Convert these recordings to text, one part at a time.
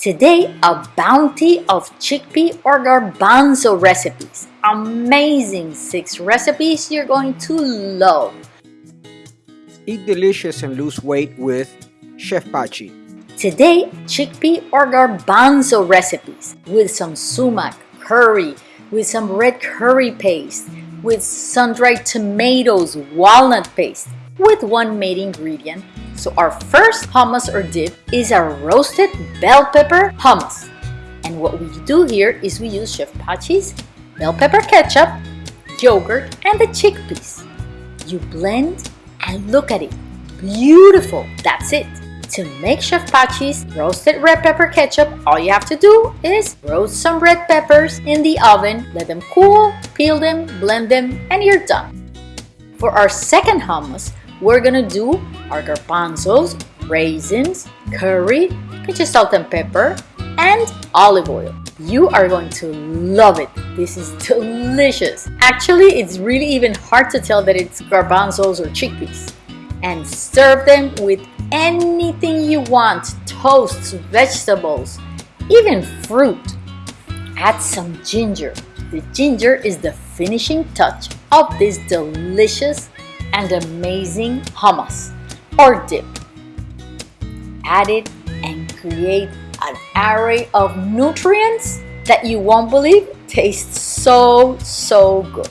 Today, a bounty of chickpea or garbanzo recipes. Amazing six recipes you're going to love. Eat delicious and lose weight with Chef Pachi. Today, chickpea or garbanzo recipes with some sumac, curry, with some red curry paste, with sun-dried tomatoes, walnut paste, with one main ingredient. So our first hummus or dip is a roasted bell pepper hummus. And what we do here is we use Chef Pachi's bell pepper ketchup, yogurt, and the chickpeas. You blend and look at it. Beautiful, that's it. To make Chef Pachi's roasted red pepper ketchup, all you have to do is roast some red peppers in the oven, let them cool, peel them, blend them, and you're done. For our second hummus, we're gonna do our garbanzos, raisins, curry, pinch of salt and pepper, and olive oil. You are going to love it. This is delicious. Actually, it's really even hard to tell that it's garbanzos or chickpeas. And serve them with anything you want, toasts, vegetables, even fruit. Add some ginger. The ginger is the finishing touch of this delicious and amazing hummus or dip. Add it and create an array of nutrients that you won't believe tastes so, so good.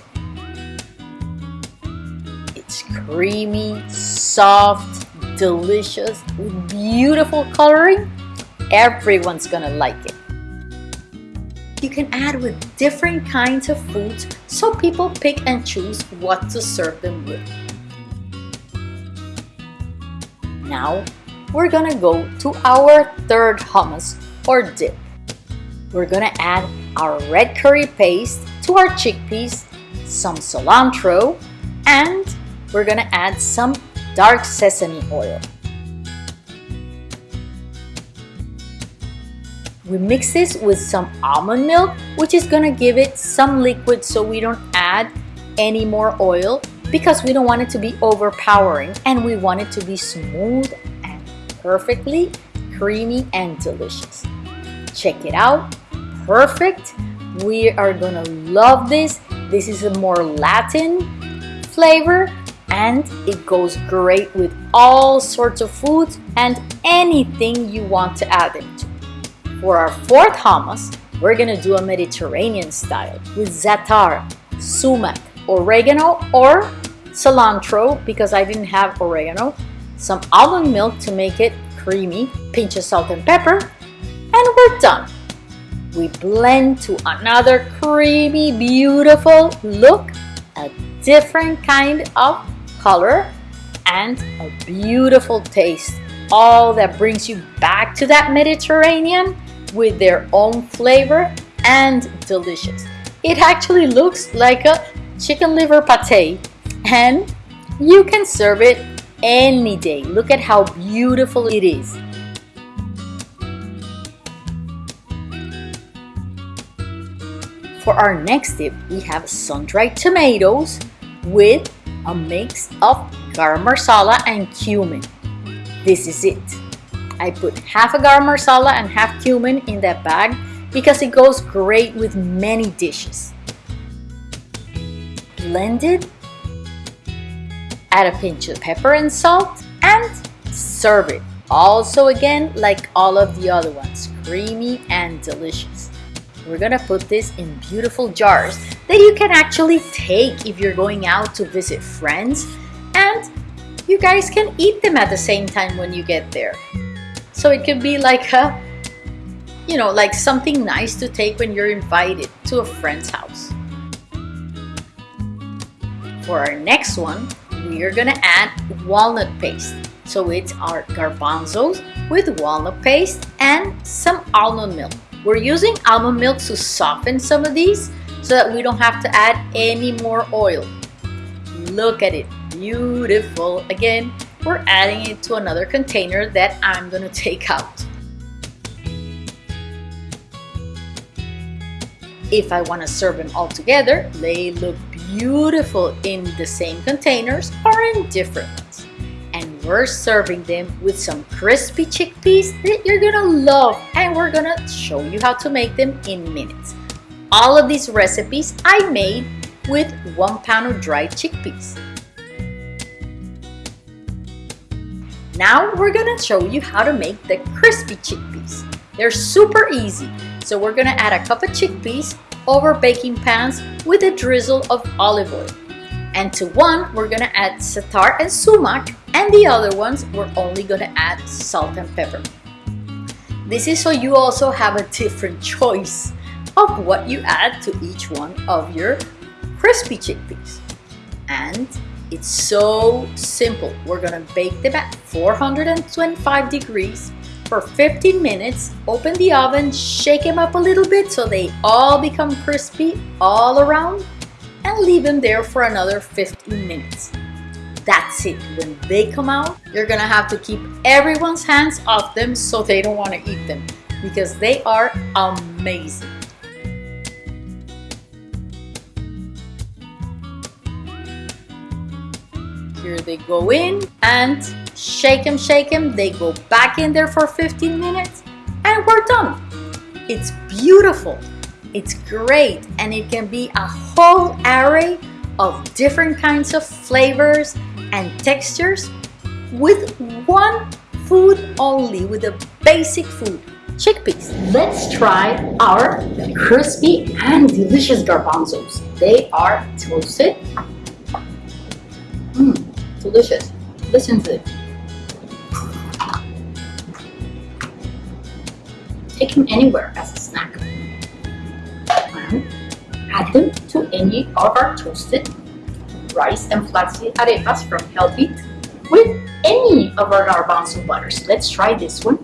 It's creamy, soft, delicious, with beautiful coloring. Everyone's gonna like it. You can add with different kinds of foods so people pick and choose what to serve them with. Now, we're gonna go to our third hummus or dip. We're gonna add our red curry paste to our chickpeas, some cilantro, and we're gonna add some dark sesame oil. We mix this with some almond milk, which is gonna give it some liquid so we don't add any more oil because we don't want it to be overpowering and we want it to be smooth and perfectly creamy and delicious. Check it out, perfect. We are gonna love this. This is a more Latin flavor and it goes great with all sorts of foods and anything you want to add it to. For our fourth hummus, we're gonna do a Mediterranean style with za'atar, sumac, oregano or cilantro because I didn't have oregano, some almond milk to make it creamy, pinch of salt and pepper, and we're done. We blend to another creamy, beautiful look, a different kind of color, and a beautiful taste. All that brings you back to that Mediterranean with their own flavor and delicious. It actually looks like a chicken liver pate and you can serve it any day. Look at how beautiful it is. For our next dip, we have sun-dried tomatoes with a mix of garam masala and cumin. This is it. I put half a garam masala and half cumin in that bag because it goes great with many dishes. Blend it add a pinch of pepper and salt, and serve it. Also again, like all of the other ones, creamy and delicious. We're gonna put this in beautiful jars that you can actually take if you're going out to visit friends and you guys can eat them at the same time when you get there. So it could be like a, you know, like something nice to take when you're invited to a friend's house. For our next one, we are gonna add walnut paste. So it's our garbanzos with walnut paste and some almond milk. We're using almond milk to soften some of these so that we don't have to add any more oil. Look at it, beautiful. Again, we're adding it to another container that I'm gonna take out. If I want to serve them all together, they look beautiful in the same containers or in different ones. And we're serving them with some crispy chickpeas that you're gonna love and we're gonna show you how to make them in minutes. All of these recipes I made with one pound of dried chickpeas. Now we're gonna show you how to make the crispy chickpeas. They're super easy. So we're gonna add a cup of chickpeas over baking pans with a drizzle of olive oil. And to one, we're gonna add za'atar and sumac, and the other ones, we're only gonna add salt and pepper. This is so you also have a different choice of what you add to each one of your crispy chickpeas. And it's so simple. We're gonna bake them at 425 degrees for 15 minutes. Open the oven, shake them up a little bit so they all become crispy all around and leave them there for another 15 minutes. That's it. When they come out, you're gonna have to keep everyone's hands off them so they don't wanna eat them because they are amazing. Here they go in and shake them, shake them. They go back in there for 15 minutes and we're done. It's beautiful. It's great and it can be a whole array of different kinds of flavors and textures with one food only, with a basic food, chickpeas. Let's try our crispy and delicious garbanzos. They are toasted. Mmm delicious. Listen to it. Take them anywhere as a snack. And add them to any of our toasted rice and flaxseed arepas from Healthy with any of our garbanzo butters. Let's try this one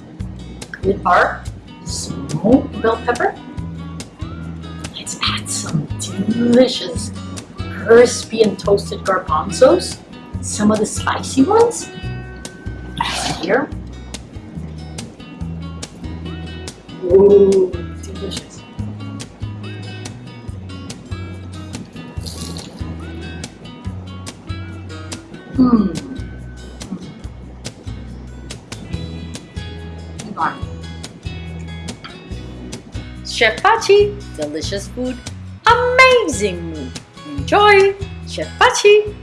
with our smoked bell pepper. Let's add some delicious crispy and toasted garbanzos some of the spicy ones here. Ooh, delicious. Mmm. Chef Pachi, delicious food, amazing mood. Enjoy, Chef Pachi.